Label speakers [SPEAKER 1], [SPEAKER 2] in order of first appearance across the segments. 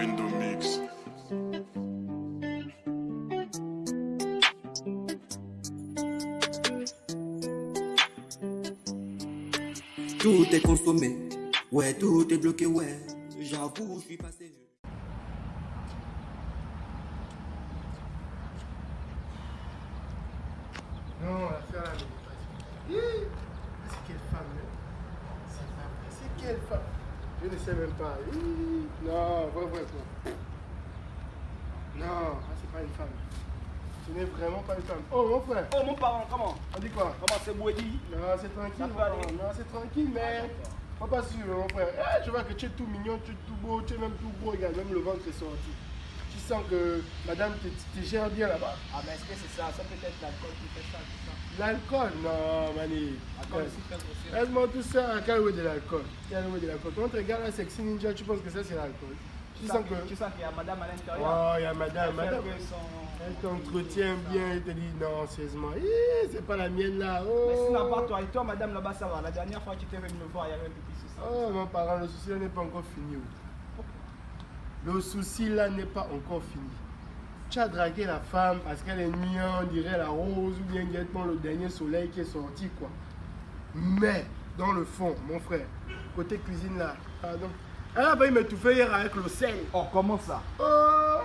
[SPEAKER 1] Indomix.
[SPEAKER 2] Tout est consommé, ouais, tout est bloqué, ouais. J'avoue, je suis passé.
[SPEAKER 3] Non, la faire la méditation. C'est quelle femme, hein? C'est pas vrai. C'est quelle femme? Je ne sais même pas. Non, vrai, vrai, vrai. Non, ah, c'est pas une femme. Ce n'est vraiment pas une femme. Oh, mon frère.
[SPEAKER 4] Oh mon parent, comment
[SPEAKER 3] On dit quoi?
[SPEAKER 4] Comment c'est Bouedi
[SPEAKER 3] Non, c'est tranquille, mon parent. Non, c'est tranquille, mais. Faut pas suivre, mon frère. Eh, je vois que tu es tout mignon, tu es tout beau, tu es même tout gros. Regarde, même le ventre est sorti. Tu sens que madame te, gère bien là-bas.
[SPEAKER 4] Ah mais est-ce que c'est ça? Ça peut être l'alcool qui fait ça, tout ça.
[SPEAKER 3] L'alcool? Non, Mani.
[SPEAKER 4] L'alcool aussi fait grossir.
[SPEAKER 3] Laisse-moi tout ça, quel est de l'alcool Quel est de l'alcool Quand tu regardes la sexy ninja, tu penses que ça c'est l'alcool. Tu sens
[SPEAKER 4] sens,
[SPEAKER 3] que.
[SPEAKER 4] tu sens qu'il y a madame à l'intérieur.
[SPEAKER 3] Oh, il y a madame, madame. Elle t'entretient bien, elle te dit non, sérieusement. C'est pas la mienne là. Oh.
[SPEAKER 4] Mais sinon, à part toi et toi, madame là-bas, ça va. La dernière fois que tu étais venu me voir, il y avait un petit souci.
[SPEAKER 3] Oh, mon parent, le souci n'est pas encore fini. Le souci là n'est pas encore fini. Tu as dragué la femme parce qu'elle est mignonne, on dirait la rose ou bien directement le dernier soleil qui est sorti quoi. Mais dans le fond, mon frère, côté cuisine là, pardon. Elle a failli m'étouffer hier avec le sel.
[SPEAKER 4] Oh, comment ça?
[SPEAKER 3] Oh,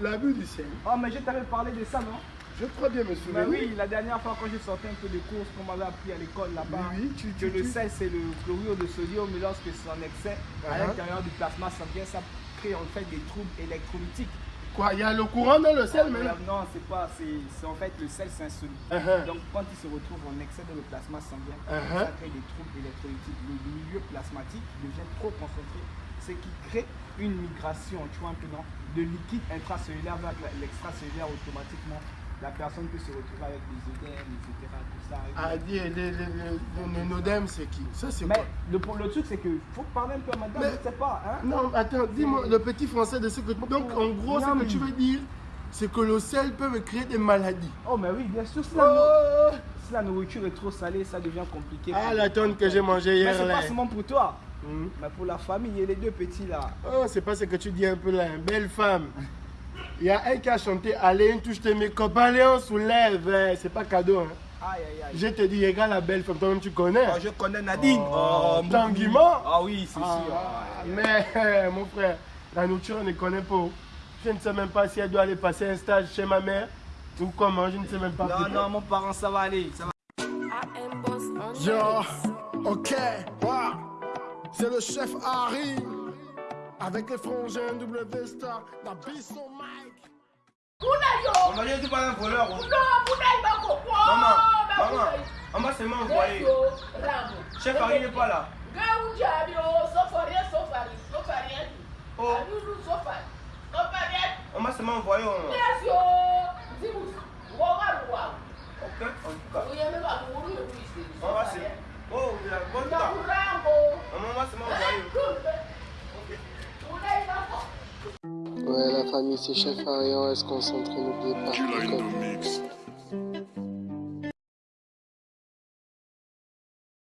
[SPEAKER 3] l'abus du sel.
[SPEAKER 4] Oh, mais je t'avais parlé de ça, non?
[SPEAKER 3] Je crois bien me
[SPEAKER 4] Mais oui, la dernière fois quand j'ai sorti un peu de courses qu'on m'avait appris à l'école là-bas,
[SPEAKER 3] Oui,
[SPEAKER 4] que le sel c'est le chlorure de sodium, mais lorsque c'est en excès, à
[SPEAKER 3] Uh-huh.
[SPEAKER 4] l'intérieur du plasma sanguin, ça crée en fait des troubles électrolytiques.
[SPEAKER 3] Quoi, il y a le courant dans le sel
[SPEAKER 4] Mais
[SPEAKER 3] maintenant
[SPEAKER 4] Non, c'est pas, c'est en fait le sel c'est insoluble.
[SPEAKER 3] Uh-huh.
[SPEAKER 4] Donc quand il se retrouve en excès dans le plasma sanguin,
[SPEAKER 3] Uh-huh.
[SPEAKER 4] ça crée des troubles électrolytiques. Le milieu plasmatique devient trop concentré, ce qui crée une migration, tu vois un peu non, de liquide intracellulaire vers la- l'extracellulaire automatiquement. La personne peut se retrouver avec des œdèmes, etc. Tout ça.
[SPEAKER 3] Ah, dis, les, les, les, les- c'est qui? Ça, c'est
[SPEAKER 4] Mais
[SPEAKER 3] quoi?
[SPEAKER 4] le, le truc c'est que faut parler un peu à madame,
[SPEAKER 3] Mais-
[SPEAKER 4] je sais pas. Hein?
[SPEAKER 3] Non, attends, dis-moi le petit français de ce que. Donc, en gros, ce que tu veux dire, c'est que le sel peut me créer des maladies.
[SPEAKER 4] Oh mais oui, bien sûr, si la,
[SPEAKER 3] Oh
[SPEAKER 4] si la nourriture est trop salée, ça devient compliqué.
[SPEAKER 3] Ah, la tonne que j'ai mangée
[SPEAKER 4] Mais
[SPEAKER 3] hier
[SPEAKER 4] c'est
[SPEAKER 3] là.
[SPEAKER 4] pas seulement pour toi.
[SPEAKER 3] Hmm.
[SPEAKER 4] Mais pour la famille et les deux petits là.
[SPEAKER 3] Oh, c'est pas ce que tu dis un peu là, belle femme. Il y a elle qui a chanté Allez, une touche tes mécopes, allez, on soulève. C'est pas cadeau. Hein.
[SPEAKER 4] Aïe aïe aïe.
[SPEAKER 3] Je te dis, regarde la belle femme, toi-même tu connais.
[SPEAKER 4] Oh, je connais Nadine.
[SPEAKER 3] Oh. Mort.
[SPEAKER 4] Ah oui, c'est
[SPEAKER 3] Ah,
[SPEAKER 4] sûr. Ah,
[SPEAKER 3] mais mon frère, la nourriture, on ne connaît pas. Je ne sais même pas si elle doit aller passer un stage chez ma mère ou comment, je ne sais même pas.
[SPEAKER 4] Non, non, mon parent, ça va aller. Ça va.
[SPEAKER 3] Yo, ok, wow. c'est le chef Harry avec les frangins W Star, la au mic.
[SPEAKER 4] On va dire que tu pas un voleur. hein. Maman, maman, maman, c'est moi envoyé. Chef Harry n'est pas là. Oh, maman, c'est moi envoyé. Ok, en tout cas. C'est. Oh, a bon temps. Maman, c'est moi envoyé.
[SPEAKER 3] Ouais, la famille, c'est chef on reste concentré, n'oubliez pas.